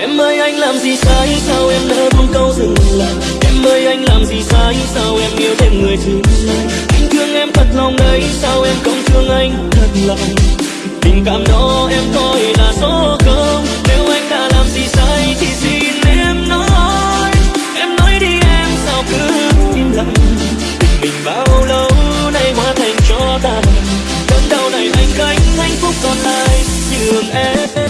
Em ơi, anh làm gì sai? Sao em nỡ buông câu dừng lại? Em ơi, anh làm gì sai? Sao em yêu thêm người thứ hai? Anh thương em thật lòng đấy. Sao em không thương anh thật lòng? Tình cảm đó em coi là số không. Nếu anh đã làm gì sai thì xin em nói? Em nói đi em, sao cứ im lặng? Tình mình bao lâu nay hóa thành cho tàn Cơn đau này anh gánh hạnh phúc còn lại. Nhường Em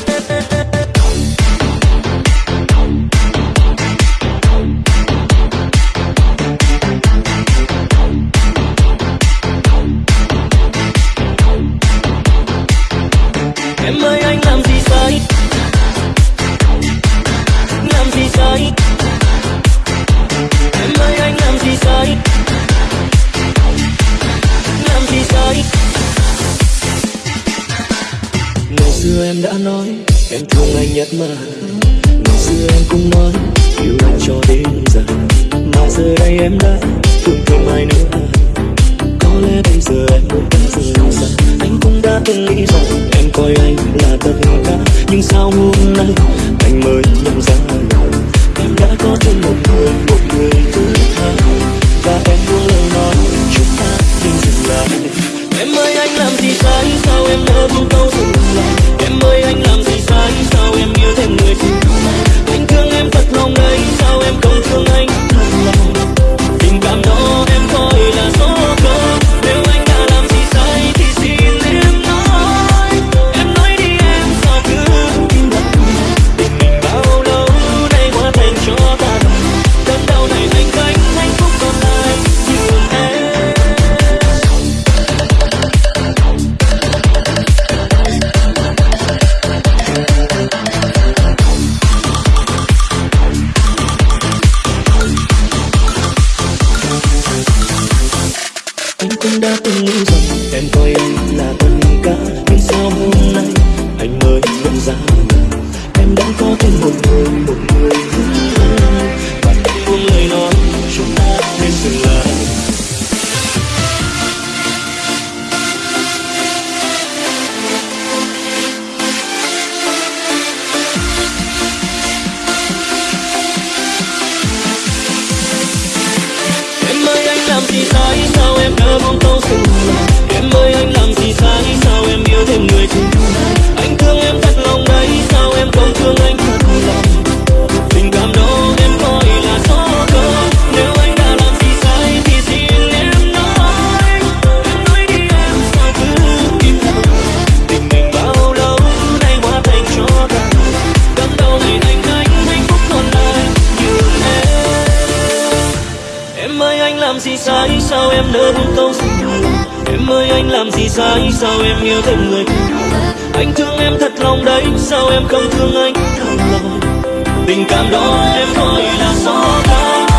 xưa em đã nói, Em thương anh nhất mà. Ngày xưa em cũng nói, Yêu anh cho đến giờ. Mà giờ đây em đã Không thêm ai nữa. Có lẽ bây giờ em cũng đã rời xa. Anh cũng đã từng nghĩ rằng em coi anh là tất cả. Nhưng sao hôm nay cũng đã từng nghĩ rằng em coi anh là tất cả Nhưng sao hôm nay anh mới nhận ra? Em ơi, anh làm gì sai? Sao em nỡ buông câu dừng Em ơi, anh làm gì sai? Sao em yêu thêm người? Anh thương em thật lòng đấy. Sao em không thương anh? Thật lòng Tình cảm đó em coi là do ta.